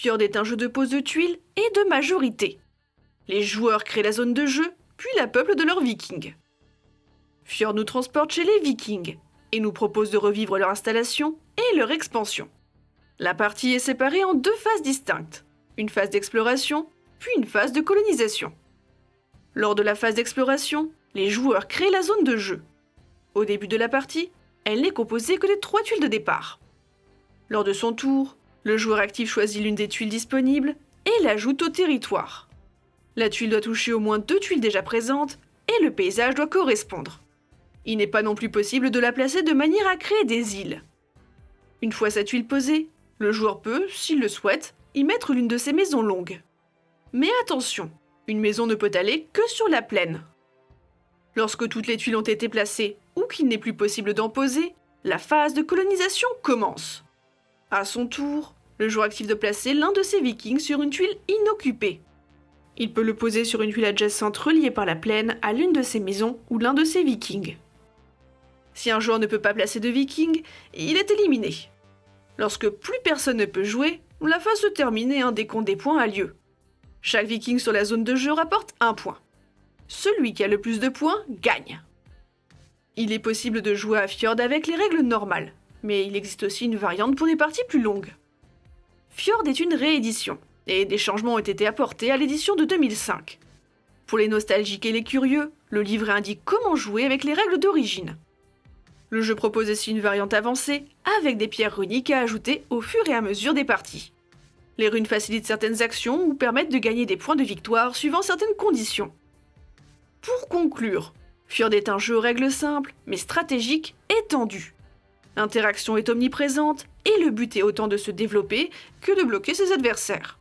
Fjord est un jeu de pose de tuiles et de majorité. Les joueurs créent la zone de jeu, puis la peuplent de leurs vikings. Fjord nous transporte chez les vikings et nous propose de revivre leur installation et leur expansion. La partie est séparée en deux phases distinctes, une phase d'exploration, puis une phase de colonisation. Lors de la phase d'exploration, les joueurs créent la zone de jeu. Au début de la partie, elle n'est composée que des trois tuiles de départ. Lors de son tour, le joueur actif choisit l'une des tuiles disponibles et l'ajoute au territoire. La tuile doit toucher au moins deux tuiles déjà présentes et le paysage doit correspondre. Il n'est pas non plus possible de la placer de manière à créer des îles. Une fois sa tuile posée, le joueur peut, s'il le souhaite, y mettre l'une de ses maisons longues. Mais attention, une maison ne peut aller que sur la plaine. Lorsque toutes les tuiles ont été placées ou qu'il n'est plus possible d'en poser, la phase de colonisation commence. À son tour, le joueur actif de placer l'un de ses vikings sur une tuile inoccupée. Il peut le poser sur une tuile adjacente reliée par la plaine à l'une de ses maisons ou l'un de ses vikings. Si un joueur ne peut pas placer de viking, il est éliminé. Lorsque plus personne ne peut jouer, la phase se termine et un décompte des points a lieu. Chaque viking sur la zone de jeu rapporte un point. Celui qui a le plus de points gagne. Il est possible de jouer à Fjord avec les règles normales, mais il existe aussi une variante pour des parties plus longues. Fjord est une réédition, et des changements ont été apportés à l'édition de 2005. Pour les nostalgiques et les curieux, le livret indique comment jouer avec les règles d'origine. Le jeu propose aussi une variante avancée, avec des pierres runiques à ajouter au fur et à mesure des parties. Les runes facilitent certaines actions ou permettent de gagner des points de victoire suivant certaines conditions. Pour conclure, Fjord est un jeu aux règles simples, mais stratégique et tendu. L'interaction est omniprésente et le but est autant de se développer que de bloquer ses adversaires.